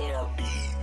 Get.